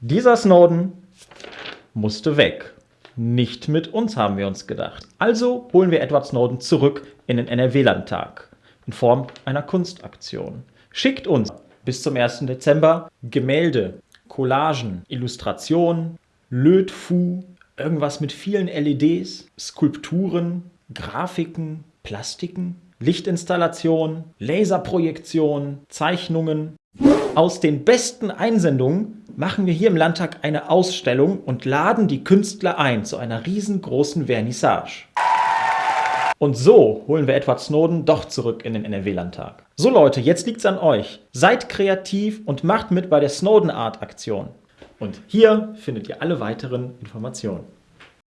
Dieser Snowden musste weg. Nicht mit uns, haben wir uns gedacht. Also holen wir Edward Snowden zurück in den NRW-Landtag in Form einer Kunstaktion. Schickt uns bis zum 1. Dezember Gemälde, Collagen, Illustrationen, Lötfu, irgendwas mit vielen LEDs, Skulpturen, Grafiken, Plastiken, Lichtinstallationen, Laserprojektionen, Zeichnungen. Aus den besten Einsendungen machen wir hier im Landtag eine Ausstellung und laden die Künstler ein zu einer riesengroßen Vernissage. Und so holen wir Edward Snowden doch zurück in den NRW-Landtag. So Leute, jetzt liegt's an euch. Seid kreativ und macht mit bei der Snowden Art Aktion. Und hier findet ihr alle weiteren Informationen.